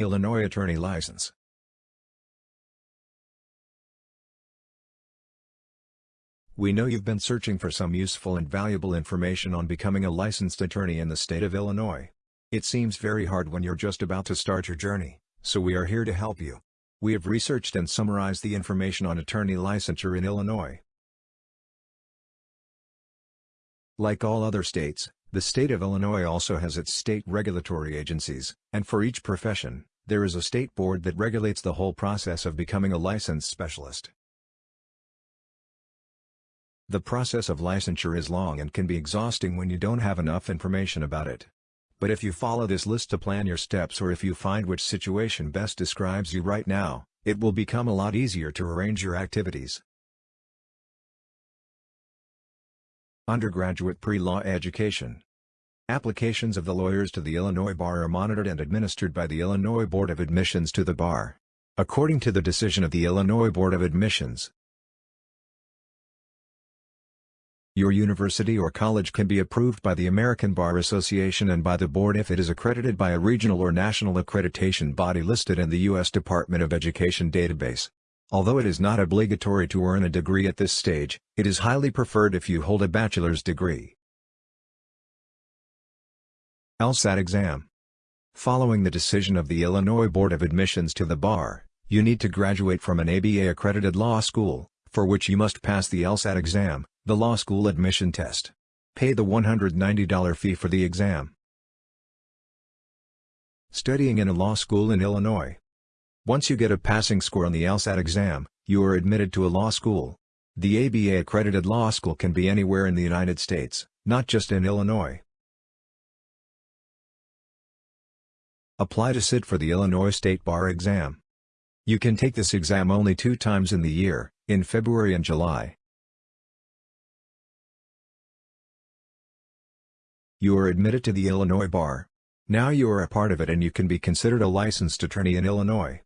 Illinois Attorney License We know you've been searching for some useful and valuable information on becoming a licensed attorney in the state of Illinois. It seems very hard when you're just about to start your journey, so we are here to help you. We have researched and summarized the information on attorney licensure in Illinois. Like all other states, the state of Illinois also has its state regulatory agencies, and for each profession, there is a state board that regulates the whole process of becoming a licensed specialist. The process of licensure is long and can be exhausting when you don't have enough information about it. But if you follow this list to plan your steps or if you find which situation best describes you right now, it will become a lot easier to arrange your activities. Undergraduate Pre-Law Education Applications of the lawyers to the Illinois Bar are monitored and administered by the Illinois Board of Admissions to the Bar. According to the decision of the Illinois Board of Admissions, Your university or college can be approved by the American Bar Association and by the board if it is accredited by a regional or national accreditation body listed in the U.S. Department of Education database. Although it is not obligatory to earn a degree at this stage, it is highly preferred if you hold a bachelor's degree. LSAT exam. Following the decision of the Illinois Board of Admissions to the bar, you need to graduate from an ABA-accredited law school, for which you must pass the LSAT exam, the law school admission test. Pay the $190 fee for the exam. Studying in a law school in Illinois. Once you get a passing score on the LSAT exam, you are admitted to a law school. The ABA-accredited law school can be anywhere in the United States, not just in Illinois. Apply to sit for the Illinois State Bar exam. You can take this exam only two times in the year, in February and July. You are admitted to the Illinois Bar. Now you are a part of it and you can be considered a licensed attorney in Illinois.